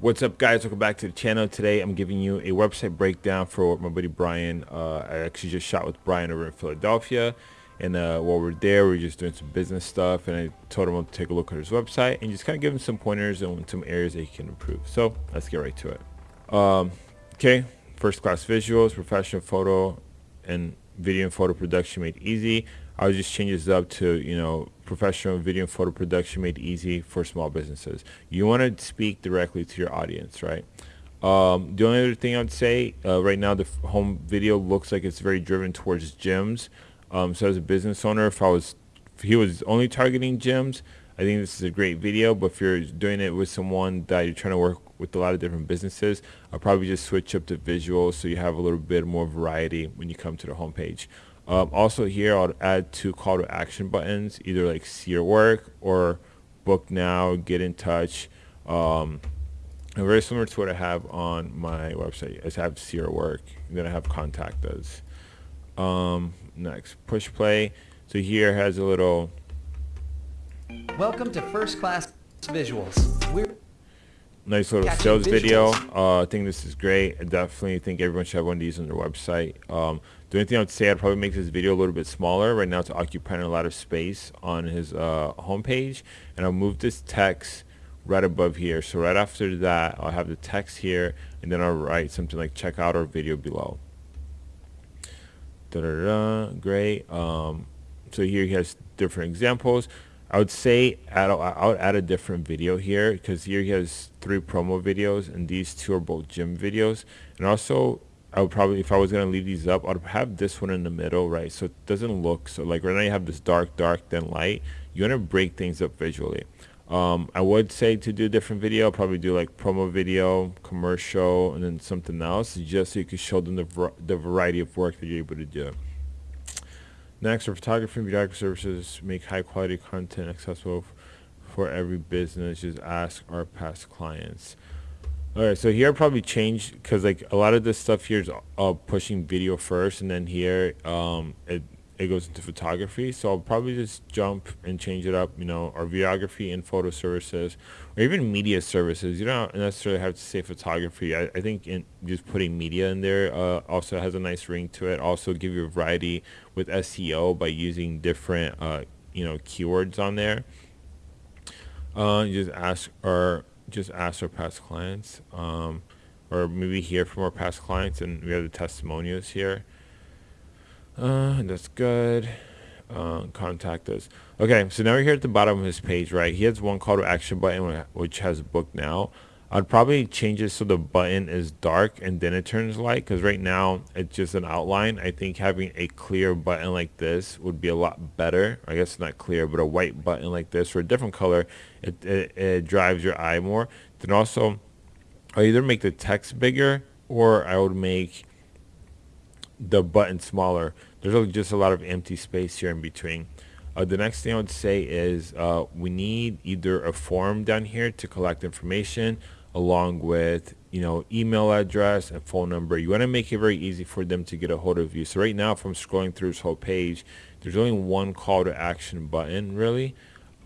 What's up guys, welcome back to the channel. Today I'm giving you a website breakdown for my buddy Brian. Uh, I actually just shot with Brian over in Philadelphia and uh, while we're there we are just doing some business stuff and I told him to take a look at his website and just kind of give him some pointers on some areas that he can improve. So let's get right to it. Um, okay, first class visuals, professional photo and video and photo production made easy. I would just change this up to, you know, professional video and photo production made easy for small businesses. You want to speak directly to your audience, right? Um, the only other thing I would say, uh, right now the home video looks like it's very driven towards gyms. Um, so as a business owner, if I was, if he was only targeting gyms, I think this is a great video. But if you're doing it with someone that you're trying to work with a lot of different businesses, I'll probably just switch up the visuals so you have a little bit more variety when you come to the homepage. Um, also here, I'll add two call to action buttons, either like see your work or book now, get in touch. Um, very similar to what I have on my website. I have see your work, then I have contact us. Um, next, push play. So here has a little. Welcome to First Class Visuals. We're nice little sales video. Uh, I think this is great. I definitely think everyone should have one of these on their website. Um, the only thing I would say, I'd probably make this video a little bit smaller. Right now it's occupying a lot of space on his uh, homepage. And I'll move this text right above here. So right after that, I'll have the text here, and then I'll write something like check out our video below. Da -da -da, great. Um, so here he has different examples. I would say add, I would add a different video here because here he has three promo videos and these two are both gym videos. And also I would probably, if I was going to leave these up, I'd have this one in the middle, right? So it doesn't look, so like right now you have this dark, dark, then light. You want to break things up visually. Um, I would say to do a different video, I'll probably do like promo video, commercial, and then something else just so you can show them the, the variety of work that you're able to do. Next, our photography and videography services, make high quality content accessible for every business. Just ask our past clients. All right, so here I'll probably changed because like a lot of this stuff here is uh, pushing video first, and then here um, it it goes into photography. So I'll probably just jump and change it up. You know, our videography and photo services, or even media services. You don't necessarily have to say photography. I, I think in just putting media in there uh, also has a nice ring to it. Also give you a variety with SEO by using different uh, you know keywords on there. Uh, just ask our just ask our past clients, um, or maybe hear from our past clients, and we have the testimonials here. Uh, that's good. Uh, contact us. Okay, so now we're here at the bottom of his page, right? He has one call to action button which has book now. I'd probably change it so the button is dark and then it turns light because right now it's just an outline. I think having a clear button like this would be a lot better. I guess not clear, but a white button like this or a different color, it, it, it drives your eye more. Then also, I either make the text bigger or I would make the button smaller. There's just a lot of empty space here in between. Uh, the next thing I would say is uh, we need either a form down here to collect information along with you know email address and phone number you want to make it very easy for them to get a hold of you so right now if I'm scrolling through this whole page there's only one call to action button really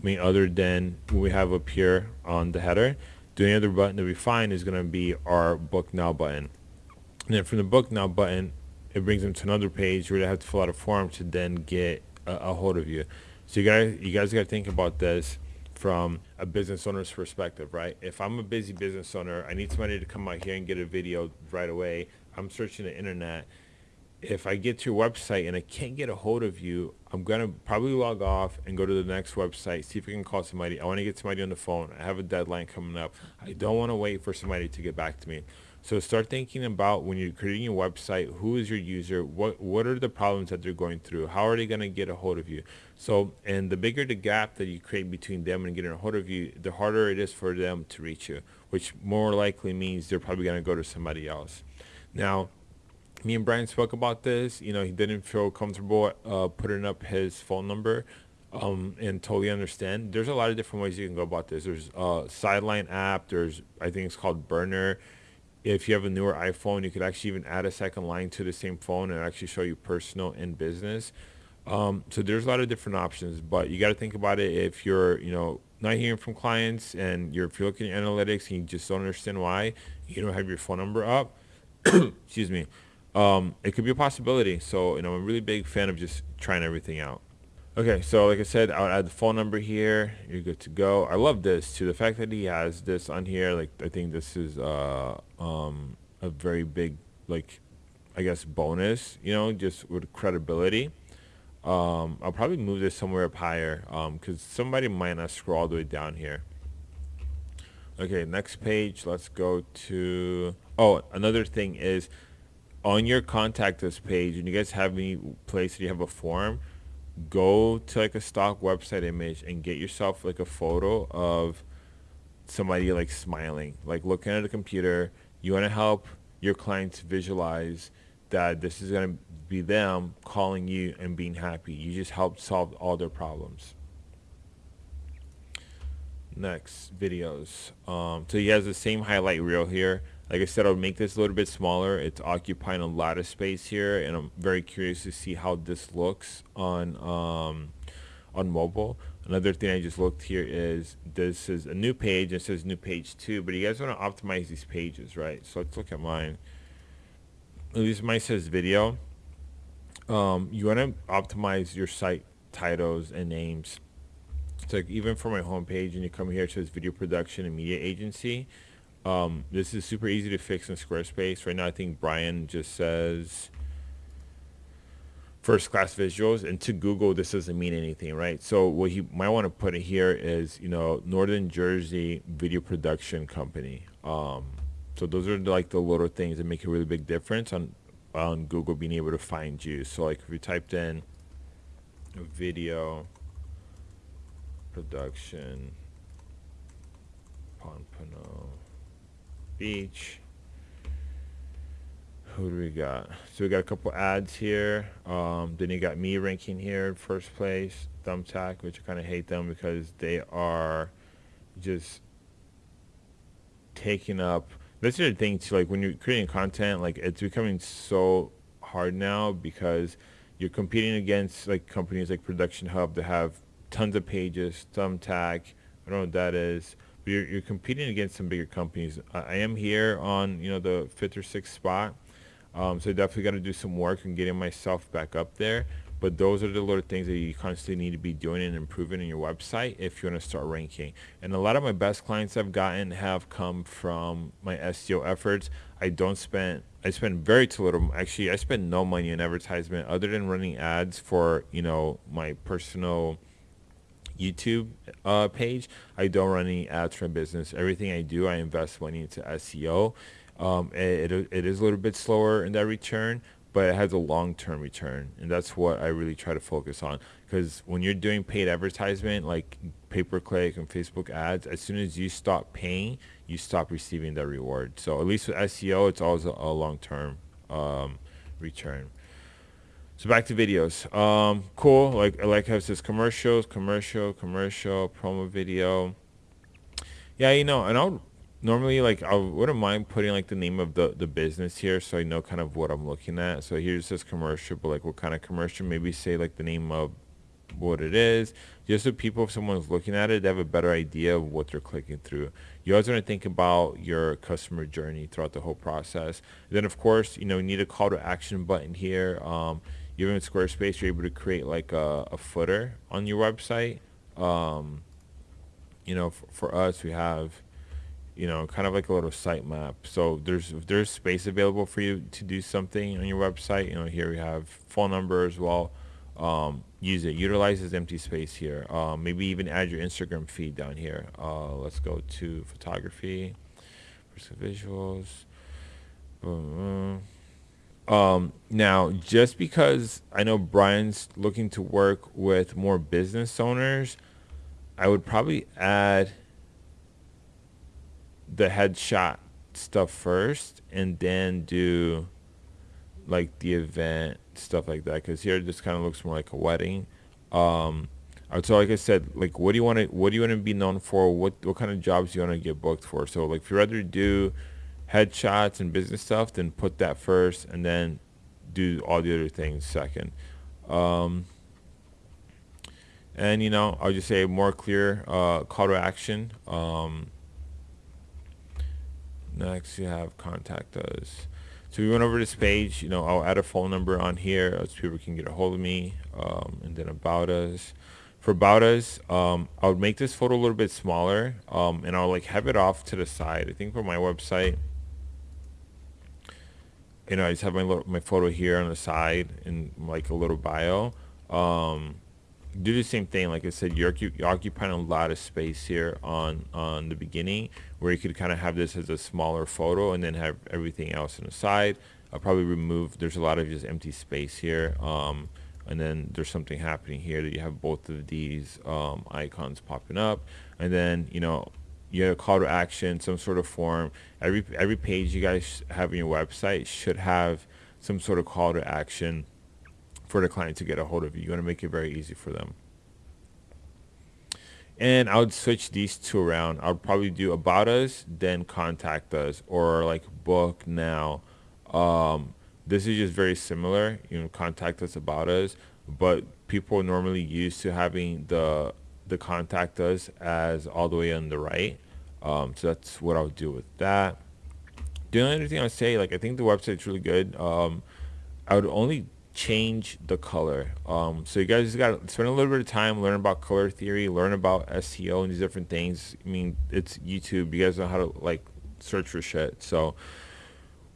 I mean other than what we have up here on the header the only other button that we find is going to be our book now button and then from the book now button it brings them to another page where they have to fill out a form to then get a, a hold of you so you guys you guys got to think about this from a business owner's perspective, right? If I'm a busy business owner, I need somebody to come out here and get a video right away. I'm searching the internet. If I get to your website and I can't get a hold of you, I'm going to probably log off and go to the next website, see if I can call somebody. I want to get somebody on the phone. I have a deadline coming up. I don't want to wait for somebody to get back to me. So start thinking about when you're creating your website, who is your user? What what are the problems that they're going through? How are they going to get a hold of you? So, and the bigger the gap that you create between them and getting a hold of you, the harder it is for them to reach you, which more likely means they're probably going to go to somebody else. Now, me and Brian spoke about this. You know, he didn't feel comfortable uh, putting up his phone number um, and totally understand. There's a lot of different ways you can go about this. There's a sideline app. There's, I think it's called Burner if you have a newer iPhone, you could actually even add a second line to the same phone and actually show you personal and business. Um, so there's a lot of different options, but you got to think about it if you're, you know, not hearing from clients and you're, if you're looking at analytics and you just don't understand why you don't have your phone number up, excuse me, um, it could be a possibility. So, you know, I'm a really big fan of just trying everything out. Okay, so like I said, I'll add the phone number here. You're good to go. I love this too. The fact that he has this on here, like I think this is uh, um, a very big, like, I guess bonus. You know, just with credibility. Um, I'll probably move this somewhere up higher because um, somebody might not scroll all the way down here. Okay, next page. Let's go to. Oh, another thing is on your contact us page, and you guys have any place that you have a form, go to like a stock website image and get yourself like a photo of somebody like smiling, like looking at a computer. You want to help your clients visualize that this is going to be them calling you and being happy. You just helped solve all their problems. Next, videos. Um, so he has the same highlight reel here. Like I said, I'll make this a little bit smaller. It's occupying a lot of space here, and I'm very curious to see how this looks on um, on mobile. Another thing I just looked here is this is a new page. It says new page two, but you guys want to optimize these pages, right? So let's look at mine. At least mine says video um, you want to optimize your site titles and names. So like even for my homepage, and you come here, it says video production and media agency. Um, this is super easy to fix in Squarespace. Right now, I think Brian just says first class visuals and to Google this doesn't mean anything right so what you might want to put in here is you know Northern Jersey video production company um, so those are like the little things that make a really big difference on on Google being able to find you. So like if you typed in video production Pompano Beach. Who do we got? So we got a couple ads here. Um, then you got me ranking here in first place. Thumbtack, which I kind of hate them because they are just taking up that's the thing too. Like when you're creating content, like it's becoming so hard now because you're competing against like companies like Production Hub that have tons of pages, Thumbtack. I don't know what that is. You're, you're competing against some bigger companies. I, I am here on you know the fifth or sixth spot, um, so definitely got to do some work and getting myself back up there. But those are the little things that you constantly need to be doing and improving in your website if you want to start ranking. And a lot of my best clients I've gotten have come from my SEO efforts. I don't spend I spend very too little actually I spend no money in advertisement other than running ads for, you know, my personal YouTube uh, page. I don't run any ads for business. Everything I do, I invest money into SEO. Um, it, it, it is a little bit slower in that return, but it has a long-term return and that's what i really try to focus on because when you're doing paid advertisement like pay-per-click and facebook ads as soon as you stop paying you stop receiving that reward so at least with seo it's always a, a long-term um, return so back to videos um, cool like I like how it says commercials commercial commercial promo video yeah you know and i'll normally like I wouldn't mind putting like the name of the the business here so I know kind of what I'm looking at. So here it says commercial, but like what kind of commercial? Maybe say like the name of what it is, just so people, if someone's looking at it, they have a better idea of what they're clicking through. You always want to think about your customer journey throughout the whole process. And then of course, you know, you need a call to action button here. Um, even Squarespace, you're able to create like a, a footer on your website. Um, you know, for, for us, we have you know, kind of like a little sitemap. So there's there's space available for you to do something on your website. You know, here we have phone number as well. Um, use it. Utilize this empty space here. Um, maybe even add your Instagram feed down here. Uh, let's go to photography, visuals. Um, now, just because I know Brian's looking to work with more business owners, I would probably add the headshot stuff first and then do like the event stuff like that because here just kind of looks more like a wedding. Um so like i said like what do you want to what do you want to be known for? What what kind of jobs do you want to get booked for? So like if you rather do headshots and business stuff then put that first and then do all the other things second. Um and you know I'll just say more clear uh, call to action. Um, next you have contact us. So we went over this page you know I'll add a phone number on here so people can get a hold of me um, and then about us. For about us um, I would make this photo a little bit smaller um, and I'll like have it off to the side. I think for my website you know I just have my little, my photo here on the side and like a little bio um, do the same thing. Like I said, you're, you're occupying a lot of space here on on the beginning, where you could kind of have this as a smaller photo and then have everything else on the side. I'll probably remove. There's a lot of just empty space here, um, and then there's something happening here that you have both of these um, icons popping up, and then you know you a call to action, some sort of form. Every every page you guys have on your website should have some sort of call to action for the client to get a hold of you. You want to make it very easy for them. And I would switch these two around. I would probably do about us, then contact us, or like book now. Um, this is just very similar. You know, contact us about us, but people normally used to having the the contact us as all the way on the right. Um, so that's what I would do with that. The only other thing I would say, like I think the website's really good. Um, I would only change the color. Um, so you guys just got to spend a little bit of time learn about color theory, learn about SEO and these different things. I mean, it's YouTube. You guys know how to like search for shit. So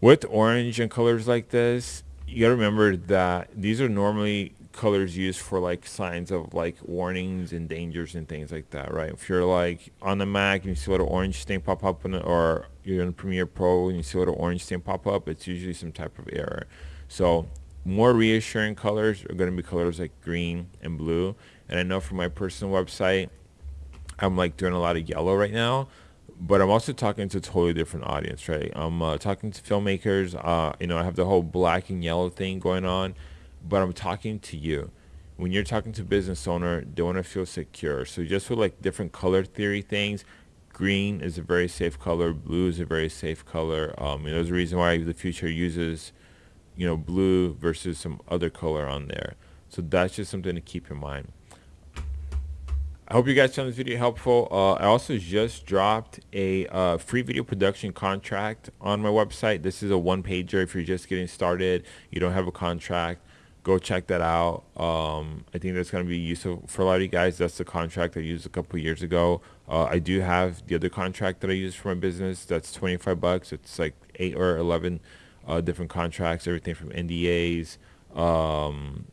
with orange and colors like this, you got to remember that these are normally colors used for like signs of like warnings and dangers and things like that, right? If you're like on the Mac and you see a little orange thing pop up, it, or you're in Premiere Pro and you see a little orange thing pop up, it's usually some type of error. So more reassuring colors are going to be colors like green and blue. And I know for my personal website, I'm like doing a lot of yellow right now, but I'm also talking to a totally different audience, right? I'm uh, talking to filmmakers. Uh, you know, I have the whole black and yellow thing going on, but I'm talking to you. When you're talking to business owner, they want to feel secure. So just with like different color theory things, green is a very safe color. Blue is a very safe color. Um, know, there's a reason why the future uses you know, blue versus some other color on there. So that's just something to keep in mind. I hope you guys found this video helpful. Uh, I also just dropped a uh, free video production contract on my website. This is a one-pager if you're just getting started, you don't have a contract. Go check that out. Um, I think that's going to be useful for a lot of you guys. That's the contract I used a couple years ago. Uh, I do have the other contract that I use for my business. That's 25 bucks. It's like 8 or 11 uh, different contracts, everything from NDAs, um,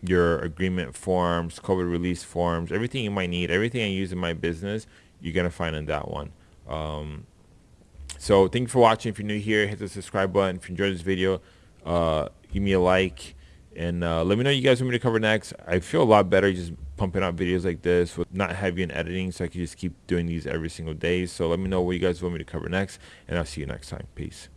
your agreement forms, COVID release forms, everything you might need, everything I use in my business, you're going to find in that one. Um, so thank you for watching. If you're new here, hit the subscribe button. If you enjoyed this video, uh, give me a like. And uh, let me know you guys want me to cover next. I feel a lot better just pumping out videos like this with not heavy in editing so I can just keep doing these every single day. So let me know what you guys want me to cover next. And I'll see you next time. Peace.